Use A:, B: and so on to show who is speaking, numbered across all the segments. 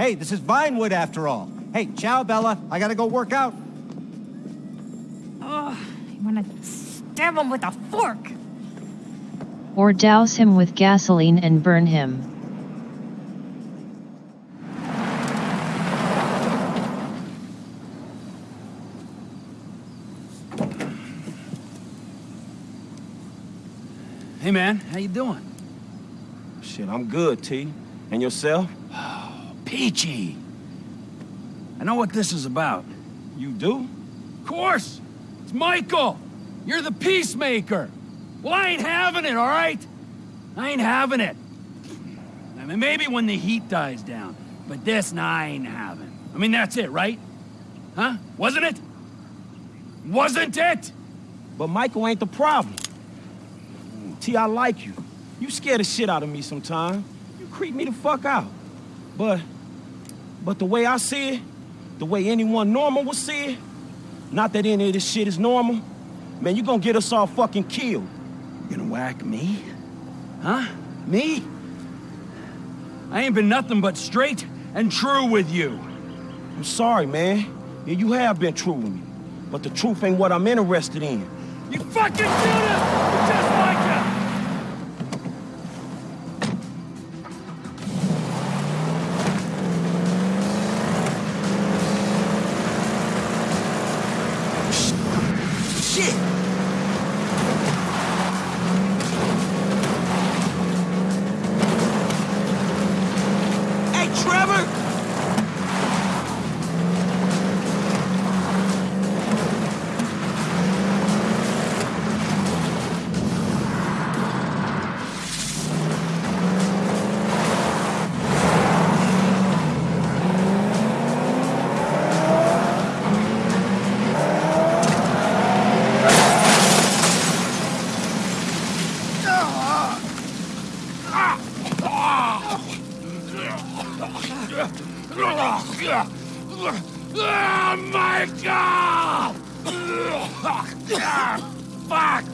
A: Hey, this is Vinewood after all. Hey, ciao, Bella. I gotta go work out.
B: Ugh, you wanna stab him with a fork.
C: Or douse him with gasoline and burn him.
D: Hey man, how you doing?
E: Shit, I'm good, T. And yourself?
D: Peachy! I know what this is about.
E: You do?
D: Of course! It's Michael! You're the peacemaker! Well, I ain't having it, all right? I ain't having it. I mean, maybe when the heat dies down, but this, nah, I ain't having. I mean, that's it, right? Huh? Wasn't it? Wasn't it?
E: But Michael ain't the problem. T, I like you. You scare the shit out of me sometimes. You creep me the fuck out. But, but the way I see it, the way anyone normal would see it, not that any of this shit is normal, man, you gonna get us all fucking killed.
D: You gonna whack me? Huh? Me? I ain't been nothing but straight and true with you.
E: I'm sorry, man. Yeah, you have been true with me. But the truth ain't what I'm interested in.
D: You fucking him! Oh, god! Fuck!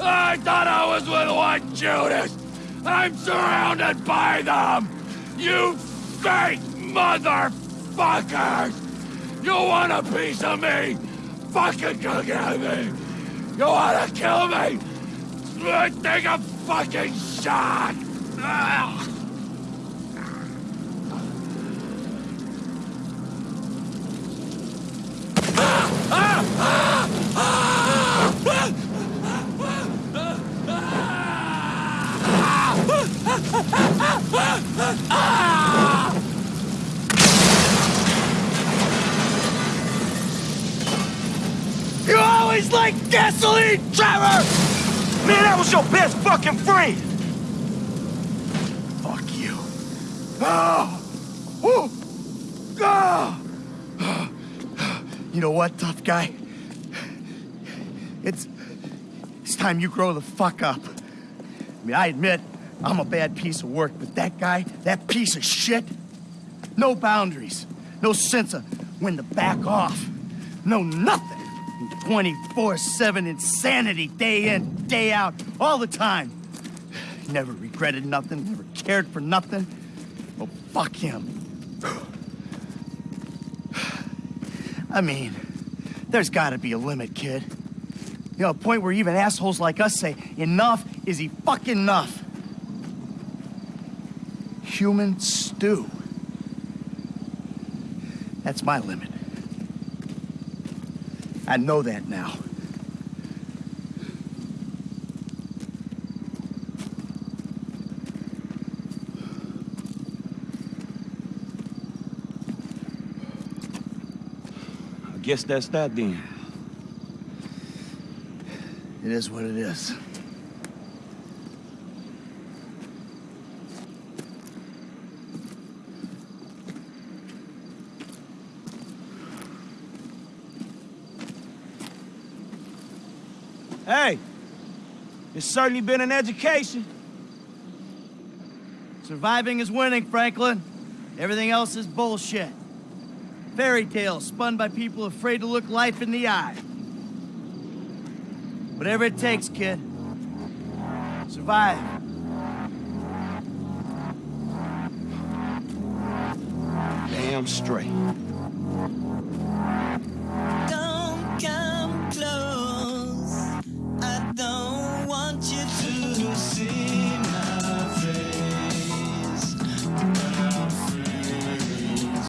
D: I thought I was with one Judas! I'm surrounded by them! You fake motherfuckers! You want a piece of me? Fucking come get me! You wanna kill me? Take a fucking shot! You always like gasoline, Trevor!
E: Man, that was your best fucking friend!
D: Fuck you. Oh! Woo! Oh!
F: You know what, tough guy? It's... It's time you grow the fuck up. I mean, I admit, I'm a bad piece of work, but that guy, that piece of shit, no boundaries, no sense of when to back off, no nothing. 24-7 insanity, day in, day out, all the time. Never regretted nothing, never cared for nothing. Well, fuck him. I mean, there's gotta be a limit, kid. You know, a point where even assholes like us say, enough is he fucking enough. Human stew. That's my limit. I know that now.
E: I guess that's that then.
F: It is what it is.
E: Hey, it's certainly been an education.
F: Surviving is winning, Franklin. Everything else is bullshit. Fairy tales spun by people afraid to look life in the eye. Whatever it takes, kid. Survive.
E: damn straight.